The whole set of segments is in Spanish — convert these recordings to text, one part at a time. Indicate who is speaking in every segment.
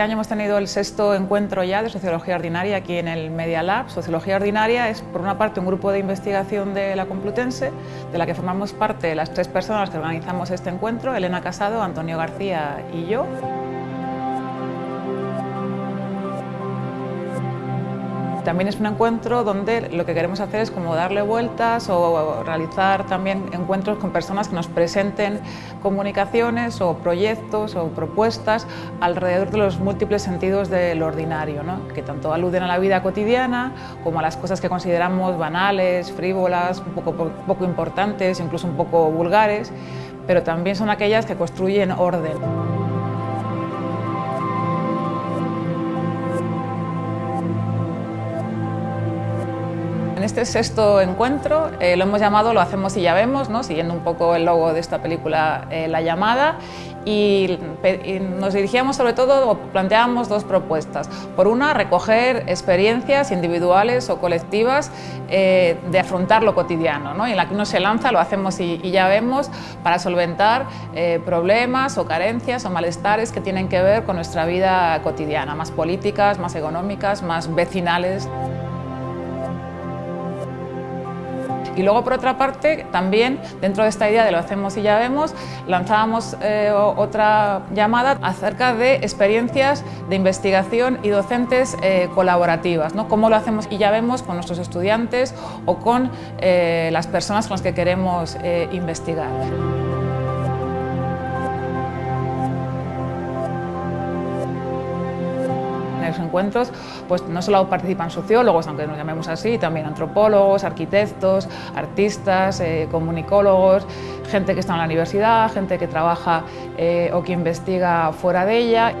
Speaker 1: Este año hemos tenido el sexto encuentro ya de Sociología Ordinaria aquí en el Media Lab. Sociología Ordinaria es, por una parte, un grupo de investigación de la Complutense, de la que formamos parte las tres personas que organizamos este encuentro, Elena Casado, Antonio García y yo. También es un encuentro donde lo que queremos hacer es como darle vueltas o realizar también encuentros con personas que nos presenten comunicaciones o proyectos o propuestas alrededor de los múltiples sentidos del ordinario, que tanto aluden a la vida cotidiana como a las cosas que consideramos banales, frívolas, un poco, poco importantes, incluso un poco vulgares, pero también son aquellas que construyen orden. En este sexto encuentro eh, lo hemos llamado Lo hacemos y ya vemos, ¿no? siguiendo un poco el logo de esta película eh, La llamada, y, nos dirigíamos sobre todo, planteábamos dos propuestas. Por una, recoger experiencias individuales o colectivas eh, de afrontar lo cotidiano, ¿no? en la que uno se lanza, lo hacemos y, y ya vemos, para solventar problemas o carencias o malestares que tienen que ver con nuestra vida cotidiana, más políticas, más económicas, más vecinales. Y luego, por otra parte, también dentro de esta idea de lo hacemos y ya vemos, lanzábamos eh, otra llamada acerca de experiencias de investigación y docentes eh, colaborativas, ¿no? cómo lo hacemos y ya vemos con nuestros estudiantes o con eh, las personas con las que queremos investigar. Los encuentros pues no solo participan sociólogos, aunque nos llamemos así, también antropólogos, arquitectos, artistas, eh, comunicólogos, gente que está en la universidad, gente que trabaja eh, o que investiga fuera de ella.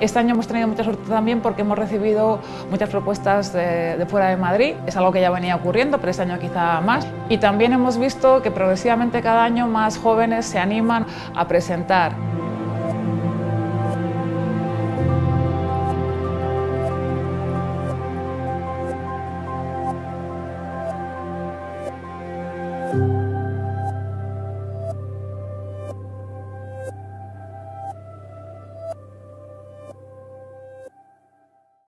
Speaker 1: Este año hemos tenido mucha suerte también porque hemos recibido muchas propuestas de, de, fuera de Madrid. Es algo que ya venía ocurriendo, pero este año quizá más. Y también hemos visto que progresivamente cada año más jóvenes se animan a presentar